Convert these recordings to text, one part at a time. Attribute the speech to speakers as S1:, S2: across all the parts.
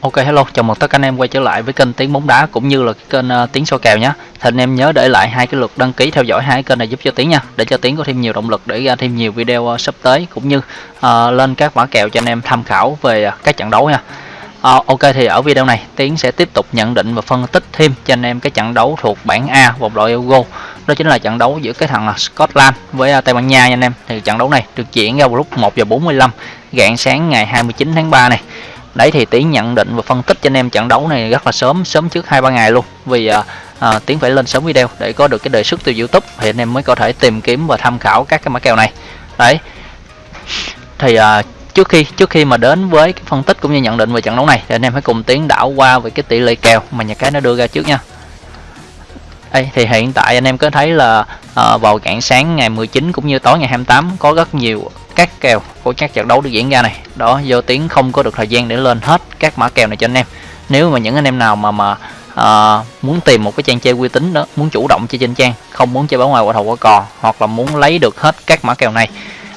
S1: Ok hello, chào mừng tất cả anh em quay trở lại với kênh Tiếng bóng đá cũng như là cái kênh uh, Tiếng soi kèo nhé. Thì anh em nhớ để lại hai cái lượt đăng ký theo dõi hai kênh này giúp cho Tiếng nha, để cho Tiếng có thêm nhiều động lực để ra thêm nhiều video uh, sắp tới cũng như uh, lên các mã kèo cho anh em tham khảo về uh, các trận đấu nha. Uh, ok thì ở video này Tiến sẽ tiếp tục nhận định và phân tích thêm cho anh em cái trận đấu thuộc bảng A vòng loại Euro. Đó chính là trận đấu giữa cái thằng Scotland với uh, Tây Ban Nha nha anh em. Thì trận đấu này được diễn ra vào lúc 1 giờ 45 rạng sáng ngày 29 tháng 3 này đấy thì tiến nhận định và phân tích cho anh em trận đấu này rất là sớm sớm trước hai ba ngày luôn. Vì à, à, tiến phải lên sớm video để có được cái đề xuất từ youtube thì anh em mới có thể tìm kiếm và tham khảo các cái mã kèo này. Đấy. Thì à, trước khi trước khi mà đến với cái phân tích cũng như nhận định về trận đấu này thì anh em hãy cùng tiến đảo qua về cái tỷ lệ kèo mà nhà cái nó đưa ra trước nha. Đây thì hiện tại anh em có thấy là à, vào rạng sáng ngày 19 cũng như tối ngày 28 có rất nhiều các kèo của các trận đấu được diễn ra này. Đó do tiến không có được thời gian để lên hết các mã kèo này cho anh em. Nếu mà những anh em nào mà mà à, muốn tìm một cái trang chơi uy tín đó muốn chủ động chơi trên trang không muốn chơi báo ngoài quả thầu quả cò hoặc là muốn lấy được hết các mã kèo này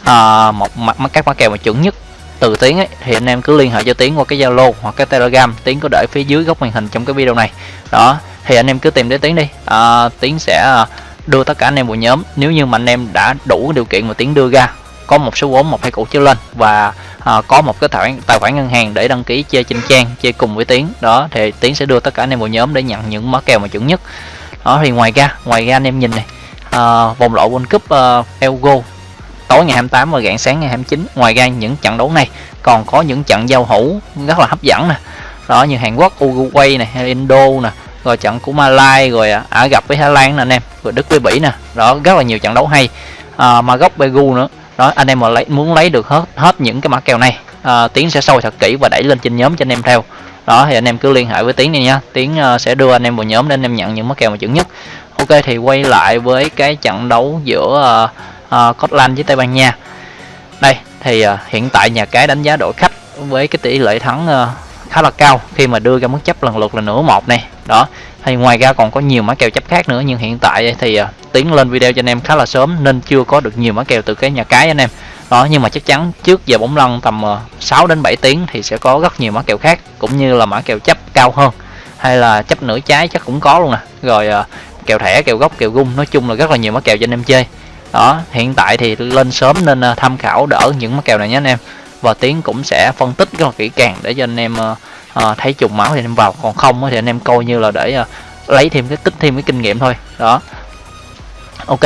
S1: à, một mặt các mã kèo mà chuẩn nhất từ tiến ấy thì anh em cứ liên hệ cho tiến qua cái zalo hoặc cái telegram. Tiến có để phía dưới góc màn hình trong cái video này. Đó thì anh em cứ tìm đến tiến đi. À, tiến sẽ đưa tất cả anh em vào nhóm. Nếu như mà anh em đã đủ điều kiện mà tiến đưa ra có một số vốn một hai củ trở lên và à, có một cái tài khoản tài khoản ngân hàng để đăng ký chơi trên trang chơi cùng với tiến. Đó thì tiến sẽ đưa tất cả anh em vào nhóm để nhận những mã kèo mà chuẩn nhất. Đó thì ngoài ra ngoài ra anh em nhìn này à, vòng loại World Cup à, uh, elgo tối ngày 28 và rạng sáng ngày 29 ngoài ra những trận đấu này còn có những trận giao hữu rất là hấp dẫn nè. Đó như Hàn Quốc Uruguay này hay Indo nè rồi trận của Malai rồi à, Ả gặp với Thái Lan nè anh em rồi Đức với Bỉ nè. Đó rất là nhiều trận đấu hay. À, Maroc Peru nữa đó anh em mà lấy muốn lấy được hết hết những cái mã kèo này à, tiến sẽ sâu thật kỹ và đẩy lên trên nhóm cho anh em theo. Đó thì anh em cứ liên hệ với tiến này nha. Tiến uh, sẽ đưa anh em vào nhóm để anh em nhận những mã kèo mà chuẩn nhất. Ok thì quay lại với cái trận đấu giữa uh, uh, Scotland với Tây Ban Nha. Đây thì uh, hiện tại nhà cái đánh giá đội khách với cái tỷ lệ thắng uh, khá là cao khi mà đưa ra mức chấp lần lượt là nửa một này. Đó thì ngoài ra còn có nhiều mã kèo chấp khác nữa nhưng hiện tại thì uh, tiến lên video cho anh em khá là sớm nên chưa có được nhiều mã kèo từ cái nhà cái anh em. Đó nhưng mà chắc chắn trước giờ bóng lăn tầm à, uh, 6 đến 7 tiếng thì sẽ có rất nhiều mã kèo khác cũng như là mã kèo chấp cao hơn hay là chấp nửa trái chắc cũng có luôn nè. Rồi uh, kèo thẻ kèo gốc kèo gung nói chung là rất là nhiều mã kèo cho anh em chơi. Đó hiện tại thì lên sớm nên uh, tham khảo đỡ những mã kèo này nhé anh em và tiến cũng sẽ phân tích rất là kỹ càng để cho anh em uh, thấy trùng máu thì anh em vào còn không thì anh em coi như là để uh, lấy thêm cái tích thêm cái kinh nghiệm thôi. Đó. Ok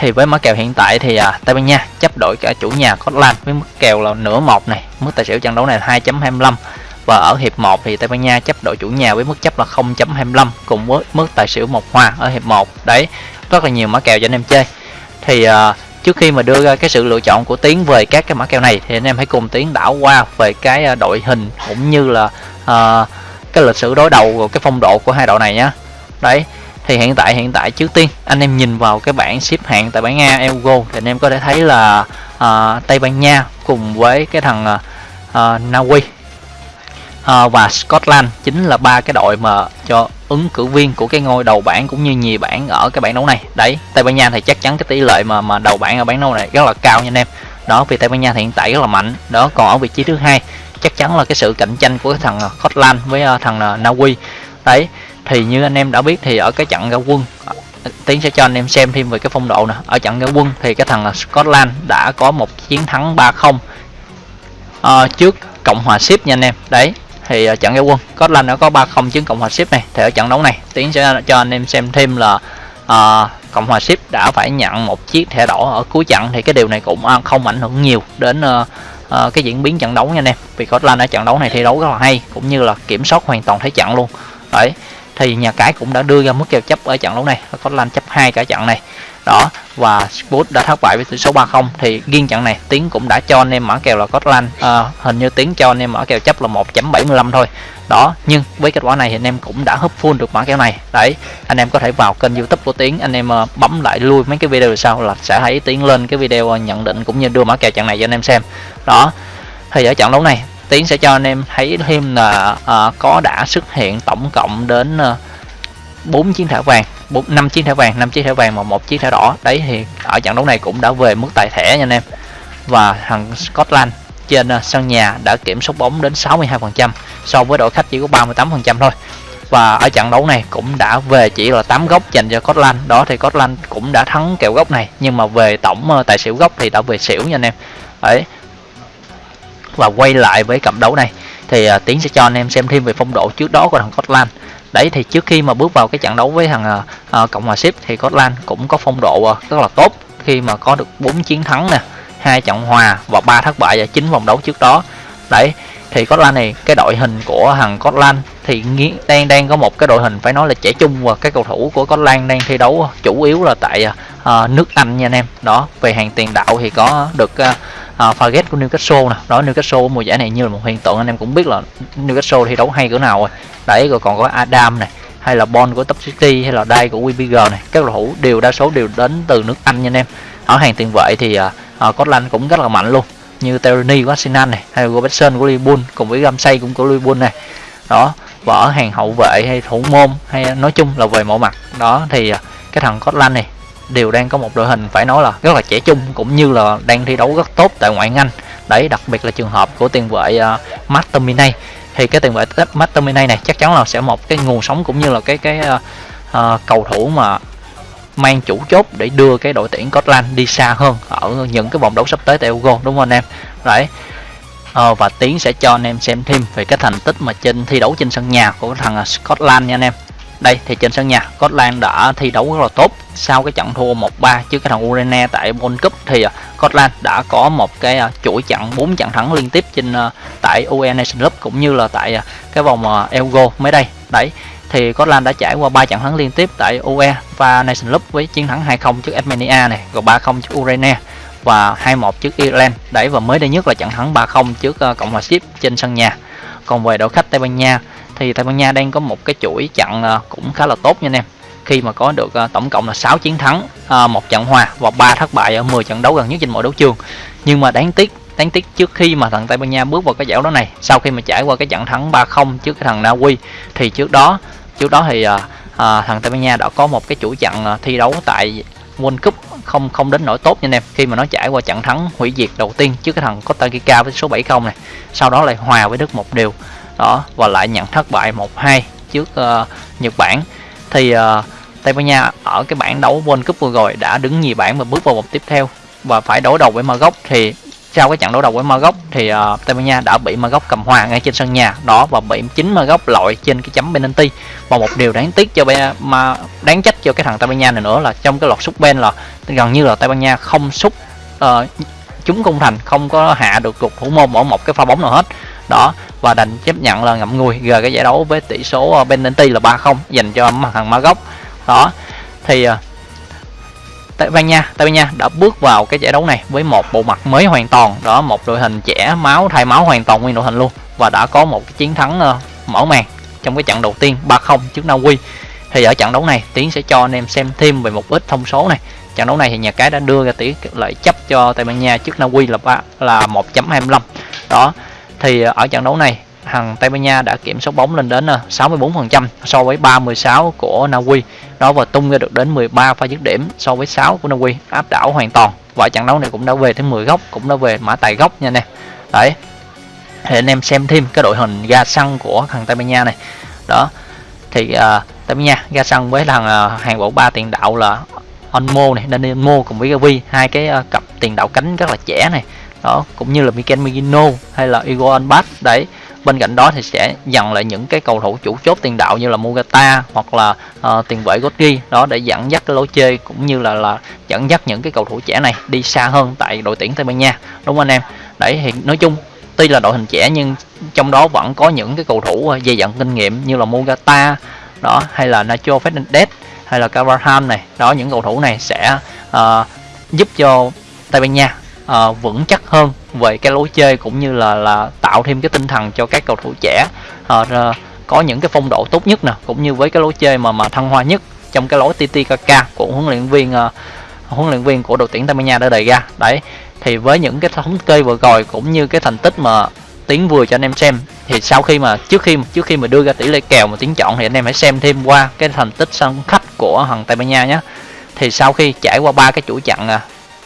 S1: thì với mã kèo hiện tại thì à, Tây Ban Nha chấp đội cả chủ nhà Scotland với mức kèo là nửa một này mức tài xỉu trận đấu này là 2.25 và ở hiệp 1 thì Tây Ban Nha chấp đội chủ nhà với mức chấp là 0.25 cùng với mức tài xỉu một hòa ở hiệp 1 đấy rất là nhiều mã kèo cho anh em chơi. Thì à, trước khi mà đưa ra cái sự lựa chọn của tiến về các cái mã kèo này thì anh em hãy cùng tiến đảo qua về cái à, đội hình cũng như là à, cái lịch sử đối đầu cái phong độ của hai đội này nhé đấy thì hiện tại hiện tại trước tiên anh em nhìn vào cái bảng xếp hạng tại bảng A Euro thì anh em có thể thấy là à, Tây Ban Nha cùng với cái thằng à, Na Uy à, và Scotland chính là ba cái đội mà cho ứng cử viên của cái ngôi đầu bảng cũng như nhì bảng ở cái bảng đấu này. Đấy Tây Ban Nha thì chắc chắn cái tỷ lệ mà mà đầu bảng ở bảng đấu này rất là cao nha anh em. Đó vì Tây Ban Nha thì hiện tại rất là mạnh. Đó còn ở vị trí thứ hai chắc chắn là cái sự cạnh tranh của thằng ờ, Scotland với ờ, thằng ờ, Na Uy đấy thì như anh em đã biết thì ở cái trận ra quân tiến sẽ cho anh em xem thêm về cái phong độ nè. Ở trận ra quân thì cái thằng Scotland đã có một chiến thắng 3-0 uh, trước cộng hòa ship nha anh em. Đấy thì uh, trận ra quân Scotland đã có 3-0 trước cộng hòa ship này. Thì ở trận đấu này tiến sẽ cho anh em xem thêm là uh, cộng hòa ship đã phải nhận một chiếc thẻ đỏ ở cuối trận. Thì cái điều này cũng không ảnh hưởng nhiều đến uh, uh, cái diễn biến trận đấu nha anh em. Vì Scotland ở trận đấu này thi đấu rất là hay cũng như là kiểm soát hoàn toàn thế trận luôn. Đấy thì nhà cái cũng đã đưa ra mức kèo chấp ở trận đấu này. Có chấp hai cả trận này đó. Và Spurs đã thất bại với tỷ số 3-0 thì riêng trận này Tiến cũng đã cho anh em mở kèo là Scotland à, ờ, hình như Tiến cho anh em mở kèo chấp là 1.75 thôi. Đó nhưng với kết quả này thì anh em cũng đã hấp full được mã kèo này. Đấy anh em có thể vào kênh youtube của Tiến anh em ờ, bấm lại lui mấy cái video sau là sẽ thấy Tiến lên cái video ờ, nhận định cũng như đưa mã kèo trận này cho anh em xem. Đó thì ở trận đấu này Tiến sẽ cho anh em thấy thêm là à, có đã xuất hiện tổng cộng đến à, 4 chiến thẻ vàng bốn năm chiếc thẻ vàng năm chiếc thẻ vàng và một chiếc thẻ đỏ. Đấy thì ở trận đấu này cũng đã về mức tài thẻ nha anh em. Và thằng Scotland trên ờ, sân nhà đã kiểm soát bóng đến 62% so với đội khách chỉ có 38% thôi. Và ở trận đấu này cũng đã về chỉ là 8 góc dành cho Scotland. Đó thì Scotland cũng đã thắng kèo góc này nhưng mà về tổng ờ, tài xỉu góc thì đã về xỉu nha anh em. Đấy. Và quay lại với cặp đấu này thì uh, tiến sẽ cho anh em xem thêm về phong độ trước đó của thằng Scotland đấy thì trước khi mà bước vào cái trận đấu với thằng uh, cộng hòa ship thì Scotland cũng có phong độ uh, rất là tốt. Khi mà có được 4 chiến thắng nè hai trận hòa và ba thất bại ở chín vòng đấu trước đó. Đấy thì Scotland này cái đội hình của thằng Scotland thì đang đang có một cái đội hình phải nói là trẻ trung và các cầu thủ của Scotland đang thi đấu chủ yếu là tại uh, nước Anh nha anh em. Đó về hàng tiền đạo thì có được uh, uh, của Newcastle nè. Đó Newcastle mùa giải này như là một hiện tượng. Anh em cũng biết là Newcastle thi đấu hay cỡ nào rồi. Đấy rồi còn có Adam này hay là Bon của Top City hay là Dai của WBG này. Các cầu thủ đều đa số đều đến từ nước Anh nha anh em. Ở hàng tiền vệ thì uh, uh, Scotland cũng rất là mạnh luôn. Như Terry của Arsenal này hay là Robertson của Liverpool cùng với Ramsey cũng của Liverpool này. Đó và ở hàng hậu vệ hay thủ môn hay nói chung là về mọi mặt. Đó thì cái thằng Scotland này đều đang có một đội hình phải nói là rất là trẻ trung cũng như là đang thi đấu rất tốt tại ngoại hạng Anh. Đấy đặc biệt là trường hợp của tiền vệ à, uh, Masterminay thì cái tiền vệ Masterminay này chắc chắn là sẽ một cái nguồn sống cũng như là cái cái uh, uh, cầu thủ mà mang chủ chốt để đưa cái đội tuyển Scotland đi xa hơn ở những cái vòng đấu sắp tới tại Euro đúng không anh em? Đấy. Ờ, và tiến sẽ cho anh em xem thêm về cái thành tích mà trên thi đấu trên sân nhà của thằng Scotland nha anh em đây, thì trên sân nhà, Scotland đã thi đấu rất là tốt. Sau cái trận thua 1-3 trước cái thằng Ukraine tại World Cup, thì à, Scotland đã có một cái à, chuỗi trận 4 trận thắng liên tiếp trên à, tại UE Nation Cup cũng như là tại cái vòng Euro mới đây. Đấy, thì Scotland đã trải qua 3 trận thắng liên tiếp tại UE và Nation Cup với chiến thắng 2-0 trước Armenia này, rồi 3-0 trước Ukraine và 2-1 trước Ireland. Đấy, và mới đây nhất là trận thắng 3-0 trước Cộng hòa Ship trên sân nhà. Còn về đội khách Tây Ban Nha thì Tây Ban Nha đang có một cái chuỗi trận à, cũng khá là tốt nha anh em. Khi mà có được à, tổng cộng là 6 chiến thắng à, một trận hòa và ba thất bại ở 10 trận đấu gần nhất trên mọi đấu trường. Nhưng mà đáng tiếc đáng tiếc trước khi mà thằng Tây Ban Nha bước vào cái giải đấu này sau khi mà trải qua cái trận thắng 3-0 trước cái thằng Na Uy thì trước đó trước đó thì à, à, thằng Tây Ban Nha đã có một cái chuỗi trận thi đấu tại World Cup không không đến nổi tốt nha anh em. Khi mà nó trải qua trận thắng hủy diệt đầu tiên trước cái thằng Costa Rica với số 70 này sau đó lại hòa với Đức một điều đó và lại nhận thất bại 1-2 trước uh, Nhật Bản. Thì uh, Tây Ban Nha ở cái bảng đấu World Cup vừa rồi đã đứng nhì bảng và bước vào vòng tiếp theo. Và phải đối đầu với Maroc thì sau cái trận đối đầu với Maroc thì uh, Tây Ban Nha đã bị Maroc cầm hòa ngay trên sân nhà. Đó và bị chính Maroc lội trên cái chấm penalty. Và một điều đáng tiếc cho mà đáng trách cho cái thằng Tây Ban Nha này nữa là trong cái loạt sút bên là gần như là Tây Ban Nha không sút uh, chúng công thành không có hạ được cục thủ môn ở một cái pha bóng nào hết đó và đành chấp nhận là ngậm ngùi gờ cái giải đấu với tỷ số ờ, penalty là 3-0 dành cho thằng gốc đó thì ờ, Tây Ban Nha Tây Ban Nha đã bước vào cái giải đấu này với một bộ mặt mới hoàn toàn. Đó một đội hình trẻ máu thay máu hoàn toàn nguyên đội hình luôn và đã có một cái chiến thắng uh, mở màn trong cái trận đầu tiên 3-0 trước Na Uy. Thì ở trận đấu này Tiến sẽ cho anh em xem thêm về một ít thông số này. Trận đấu này thì nhà cái đã đưa ra tỷ lệ chấp cho Tây Ban Nha trước Na Uy là 3 là 1.25 đó thì ờ, ở trận đấu này thằng Tây Ban Nha đã kiểm soát bóng lên đến ờ, 64% so với 316 của Na Uy đó và tung ra được đến 13 pha dứt điểm so với 6 của Na Uy áp đảo hoàn toàn. Và trận đấu này cũng đã về tới 10 góc cũng đã về mã tài góc nha nè. Đấy. Thì anh em xem thêm cái đội hình ga xăng của thằng Tây Ban Nha này. Đó. Thì uh, Tây Ban Nha ga xăng với thằng uh, hàng bộ ba tiền đạo là Onmo này Daniel Mo cùng với Gavi. Hai cái uh, cặp tiền đạo cánh rất là trẻ này đó cũng như là Mikel Merino hay là Igor Anbat đấy. Bên cạnh đó thì sẽ dặn lại những cái cầu thủ chủ chốt tiền đạo như là Mugata hoặc là uh, tiền vệ Gotti đó để dẫn dắt cái lối chơi cũng như là là dẫn dắt những cái cầu thủ trẻ này đi xa hơn tại đội tuyển Tây Ban Nha. Đúng không anh em? Đấy thì nói chung tuy là đội hình trẻ nhưng trong đó vẫn có những cái cầu thủ ờ, dày dặn kinh nghiệm như là Mugata đó hay là Nacho Fernandez hay là Carvajal này. Đó những cầu thủ này sẽ uh, giúp cho Tây Ban Nha uh, vững chắc hơn về cái lối chơi cũng như là là tạo thêm cái tinh thần cho các cầu thủ trẻ. Uh, có những cái phong độ tốt nhất nè cũng như với cái lối chơi mà mà thăng hoa nhất trong cái lối TTKK của huấn luyện viên uh, huấn luyện viên của đội tuyển Tây Ban Nha đã đề ra. Đấy thì với những cái thống kê vừa rồi cũng như cái thành tích mà tiến vừa cho anh em xem thì sau khi mà trước khi trước khi mà đưa ra tỷ lệ kèo mà tiến chọn thì anh em hãy xem thêm qua cái thành tích sân khách của thằng Tây Ban Nha nhé. Thì sau khi trải qua ba cái chuỗi chặn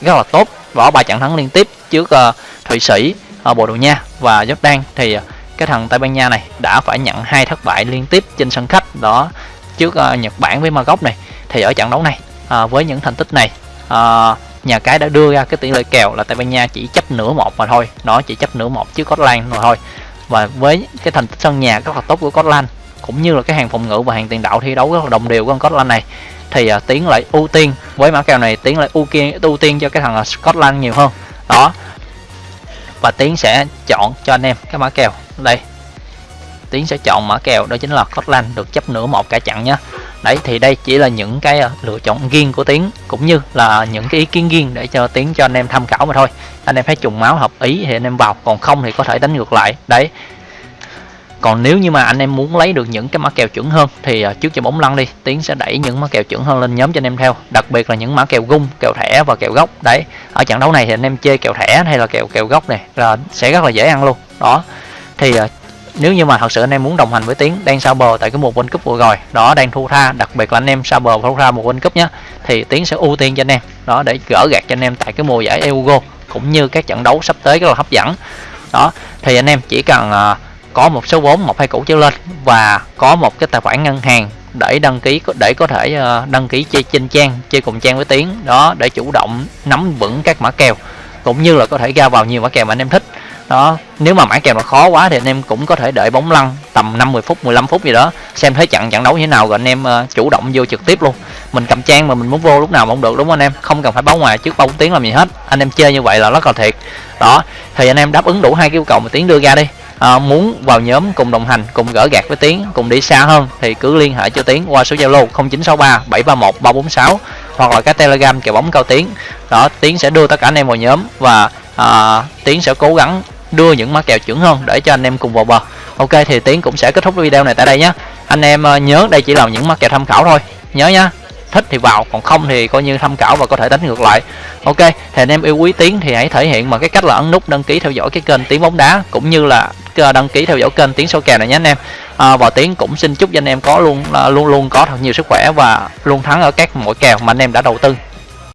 S1: rất là tốt vỏ ba trận thắng liên tiếp trước uh, thụy sĩ uh, Bồ Đào Nha và Jordan. Thì uh, cái thằng Tây Ban Nha này đã phải nhận hai thất bại liên tiếp trên sân khách đó trước uh, Nhật Bản với Maroc này. Thì ở trận đấu này uh, với những thành tích này uh, nhà cái đã đưa ra cái tỷ lệ kèo là Tây Ban Nha chỉ chấp nửa một mà thôi. Nó chỉ chấp nửa một trước Scotland mà thôi. Và với cái thành tích sân nhà rất là tốt của Scotland cũng như là cái hàng phòng ngự và hàng tiền đạo thi đấu rất là đồng đều của con Scotland này thì uh, tiến lại ưu tiên. Với mã kèo này tiến lại ưu tiên ưu tiên cho cái thằng à, Scotland nhiều hơn. Đó. Và tiến sẽ chọn cho anh em cái mã kèo đây. Tiến sẽ chọn mã kèo đó chính là Scotland được chấp nửa một cả chặn nhé đấy thì đây chỉ là những cái à, lựa chọn riêng của tiến cũng như là những cái ý kiến riêng để cho tiến cho anh em tham khảo mà thôi. Anh em thấy trùng máu hợp ý thì anh em vào còn không thì có thể đánh ngược lại. Đấy còn nếu như mà anh em muốn lấy được những cái mã kèo chuẩn hơn thì à, trước cho bóng lăn đi tiến sẽ đẩy những mã kèo chuẩn hơn lên nhóm cho anh em theo đặc biệt là những mã kèo gung kèo thẻ và kèo gốc đấy ở trận đấu này thì anh em chơi kèo thẻ hay là kèo kèo gốc này là sẽ rất là dễ ăn luôn. Đó thì à, nếu như mà thật sự anh em muốn đồng hành với tiến đang sao bờ tại cái mùa World Cup vừa rồi đó đang thu tha đặc biệt là anh em sao bờ thu tha mùa World Cup nhé thì tiến sẽ ưu tiên cho anh em đó để gỡ gạt cho anh em tại cái mùa giải Euro cũng như các trận đấu sắp tới rất là hấp dẫn. Đó thì anh em chỉ cần uh, có một số vốn một hai củ trở lên và có một cái tài khoản ngân hàng để đăng ký để có thể ờ, đăng ký chơi trên trang chơi cùng trang với tiến đó để chủ động nắm vững các mã kèo cũng như là có thể ra vào nhiều mã kèo mà anh em thích. Đó nếu mà mã kèo nó khó quá thì anh em cũng có thể đợi bóng lăn tầm 50 phút 15 phút gì đó xem thấy trận trận đấu như thế nào rồi anh em uh, chủ động vô trực tiếp luôn. Mình cầm trang mà mình muốn vô lúc nào cũng được đúng không anh em? Không cần phải báo ngoài trước bao tiếng làm gì hết. Anh em chơi như vậy là rất là thiệt. Đó thì anh em đáp ứng đủ hai yêu cầu mà tiến đưa ra đi à, muốn vào nhóm cùng đồng hành cùng gỡ gạt với tiến cùng đi xa hơn thì cứ liên hệ cho tiến qua số zalo 0963 731 346 hoặc là cái telegram kèo bóng cao tiến. Đó tiến sẽ đưa tất cả anh em vào nhóm và à, tiến sẽ cố gắng đưa những mã kèo chuẩn hơn để cho anh em cùng vào bờ. Ok thì tiến cũng sẽ kết thúc video này tại đây nhé. Anh em ờ, nhớ đây chỉ là những mã kèo tham khảo thôi. Nhớ nhá thích thì vào còn không thì coi như tham khảo và có thể đánh ngược lại. Ok thì anh em yêu quý tiến thì hãy thể hiện bằng cái cách là ấn nút đăng ký theo dõi cái kênh tiếng bóng đá cũng như là Ờ, đăng ký theo dõi kênh tiếng số kèo này nhé anh em. Ờ, à, và tiến cũng xin chúc cho anh em có luôn ờ, luôn luôn có thật nhiều sức khỏe và luôn thắng ở các mỗi kèo mà anh em đã đầu tư.